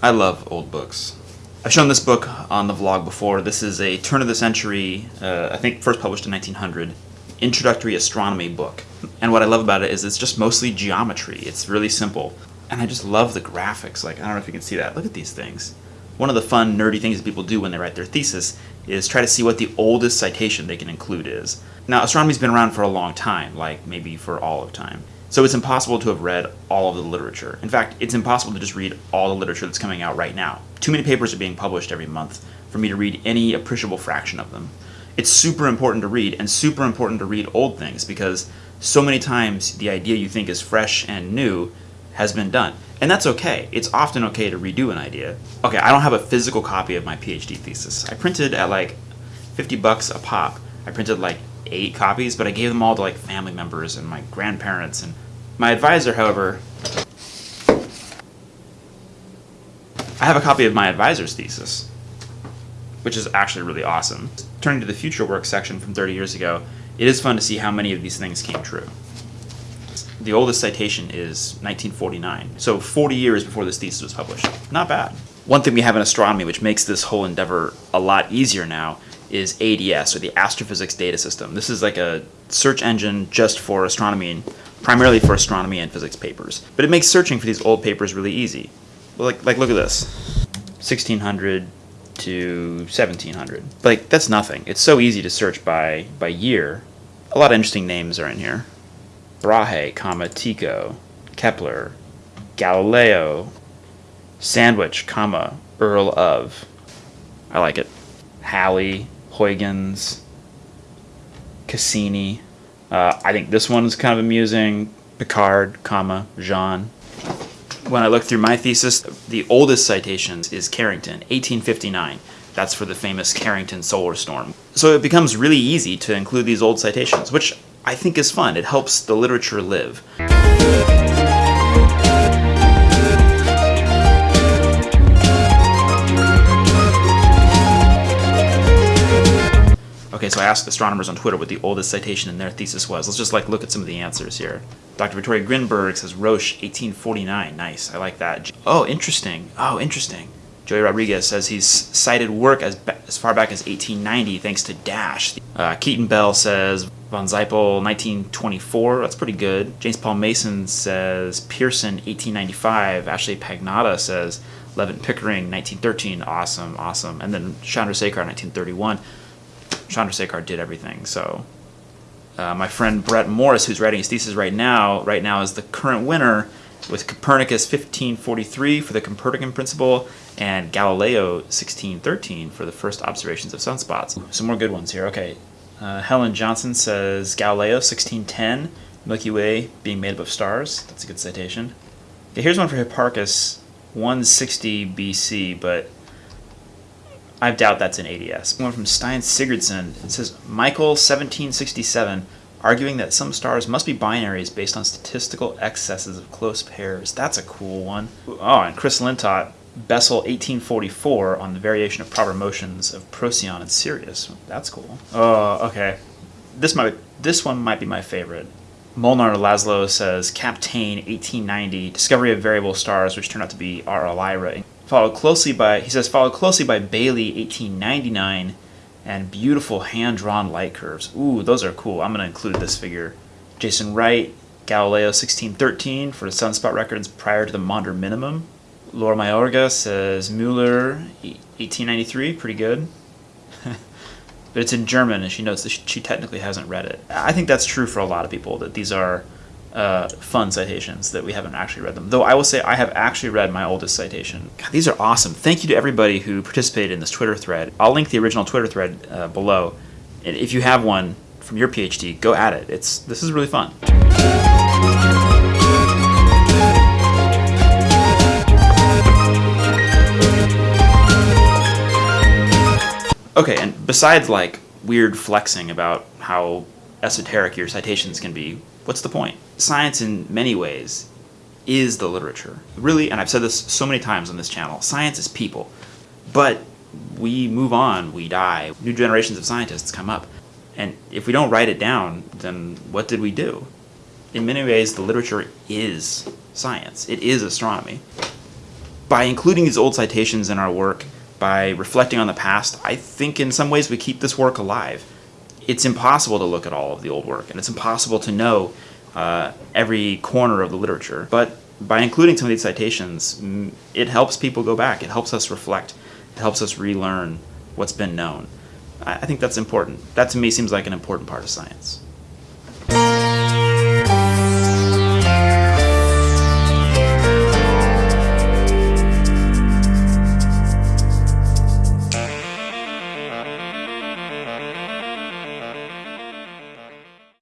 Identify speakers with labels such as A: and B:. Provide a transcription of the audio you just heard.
A: I love old books. I've shown this book on the vlog before. This is a turn of the century, uh, I think first published in 1900, introductory astronomy book. And what I love about it is it's just mostly geometry. It's really simple. And I just love the graphics. Like, I don't know if you can see that. Look at these things. One of the fun, nerdy things that people do when they write their thesis is try to see what the oldest citation they can include is. Now, astronomy's been around for a long time, like maybe for all of time. So it's impossible to have read all of the literature. In fact, it's impossible to just read all the literature that's coming out right now. Too many papers are being published every month for me to read any appreciable fraction of them. It's super important to read and super important to read old things because so many times the idea you think is fresh and new has been done. And that's okay. It's often okay to redo an idea. Okay, I don't have a physical copy of my PhD thesis. I printed at like 50 bucks a pop. I printed like eight copies, but I gave them all to like family members and my grandparents and my advisor, however, I have a copy of my advisor's thesis, which is actually really awesome. Turning to the future work section from 30 years ago, it is fun to see how many of these things came true. The oldest citation is 1949, so 40 years before this thesis was published. Not bad. One thing we have in astronomy which makes this whole endeavor a lot easier now is ADS, or the Astrophysics Data System. This is like a search engine just for astronomy, primarily for astronomy and physics papers. But it makes searching for these old papers really easy. Like, like look at this, 1600 to 1700. Like, that's nothing. It's so easy to search by, by year. A lot of interesting names are in here. Brahe, comma, Tycho, Kepler, Galileo, Sandwich, comma, Earl of. I like it. Halley, Huygens, Cassini. Uh, I think this one is kind of amusing. Picard, comma, Jean. When I look through my thesis, the oldest citations is Carrington, 1859. That's for the famous Carrington solar storm. So it becomes really easy to include these old citations, which I think is fun. It helps the literature live. I asked astronomers on Twitter what the oldest citation in their thesis was. Let's just like look at some of the answers here. Dr. Victoria Grinberg says Roche, 1849. Nice, I like that. Oh, interesting. Oh, interesting. Joey Rodriguez says he's cited work as, as far back as 1890 thanks to Dash. Uh, Keaton Bell says von Zeipel 1924. That's pretty good. James Paul Mason says Pearson 1895. Ashley Pagnotta says Leavitt Pickering 1913. Awesome, awesome. And then Chandrasekhar 1931. Chandrasekhar did everything. So uh, my friend Brett Morris, who's writing his thesis right now, right now is the current winner with Copernicus 1543 for the Copernican principle and Galileo 1613 for the first observations of sunspots. Some more good ones here. Okay, uh, Helen Johnson says Galileo 1610, Milky Way being made up of stars. That's a good citation. Okay, here's one for Hipparchus 160 BC, but I doubt that's an ADS. One from Steinn Sigurdsson. It says Michell 1767, arguing that some stars must be binaries based on statistical excesses of close pairs. That's a cool one. Oh, and Chris Lintott, Bessel 1844 on the variation of proper motions of Procyon and Sirius. That's cool. Oh, okay. This might this one might be my favorite. Molnar Laszlo says Kapteyn 1890 discovery of variable stars which turned out to be RR Lyrae followed closely by he says followed closely by Bailey 1899 and beautiful hand-drawn light curves. Ooh, those are cool. I'm going to include this figure. Jason Wright, Galileo 1613 for the sunspot records prior to the Maunder minimum. Laura Mayorga says Mueller 1893, pretty good. but it's in German and she notes that she technically hasn't read it. I think that's true for a lot of people that these are uh, fun citations that we haven't actually read them. Though I will say I have actually read my oldest citation. God, these are awesome. Thank you to everybody who participated in this Twitter thread. I'll link the original Twitter thread uh, below. And if you have one from your PhD, go at it. It's This is really fun. Okay, and besides like weird flexing about how esoteric your citations can be, what's the point? Science, in many ways, is the literature. Really, and I've said this so many times on this channel science is people. But we move on, we die, new generations of scientists come up. And if we don't write it down, then what did we do? In many ways, the literature is science, it is astronomy. By including these old citations in our work, by reflecting on the past, I think in some ways we keep this work alive. It's impossible to look at all of the old work, and it's impossible to know uh, every corner of the literature. But by including some of these citations, it helps people go back. It helps us reflect. It helps us relearn what's been known. I think that's important. That to me seems like an important part of science.